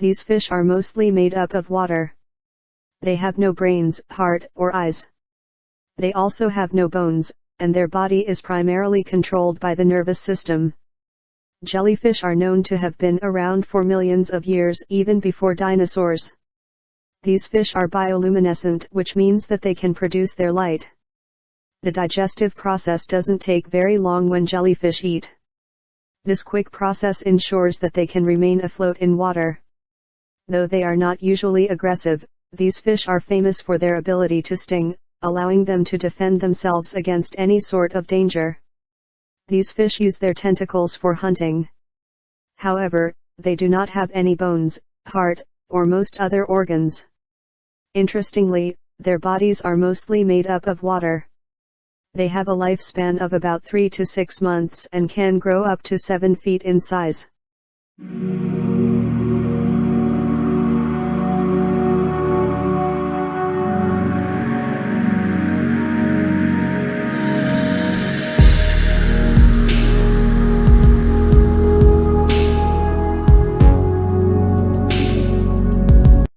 These fish are mostly made up of water. They have no brains, heart, or eyes. They also have no bones, and their body is primarily controlled by the nervous system. Jellyfish are known to have been around for millions of years even before dinosaurs. These fish are bioluminescent which means that they can produce their light. The digestive process doesn't take very long when jellyfish eat. This quick process ensures that they can remain afloat in water. Though they are not usually aggressive, these fish are famous for their ability to sting, allowing them to defend themselves against any sort of danger. These fish use their tentacles for hunting. However, they do not have any bones, heart, or most other organs. Interestingly, their bodies are mostly made up of water. They have a lifespan of about 3 to 6 months and can grow up to 7 feet in size.